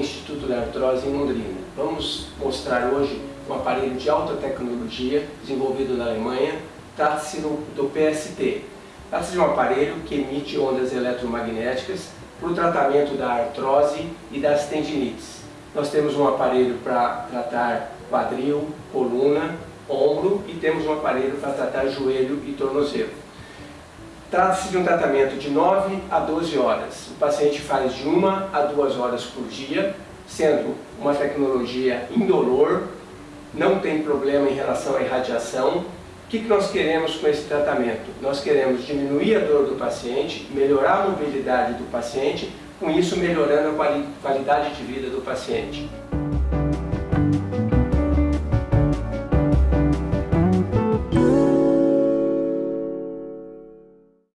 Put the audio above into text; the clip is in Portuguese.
Instituto da Artrose em Londrina. Vamos mostrar hoje um aparelho de alta tecnologia desenvolvido na Alemanha. Trata-se do PST. Trata-se de um aparelho que emite ondas eletromagnéticas para o tratamento da artrose e das tendinites. Nós temos um aparelho para tratar quadril, coluna, ombro e temos um aparelho para tratar joelho e tornozelo. Trata-se de um tratamento de 9 a 12 horas. O paciente faz de 1 a 2 horas por dia, sendo uma tecnologia indolor, não tem problema em relação à irradiação. O que nós queremos com esse tratamento? Nós queremos diminuir a dor do paciente, melhorar a mobilidade do paciente, com isso melhorando a qualidade de vida do paciente.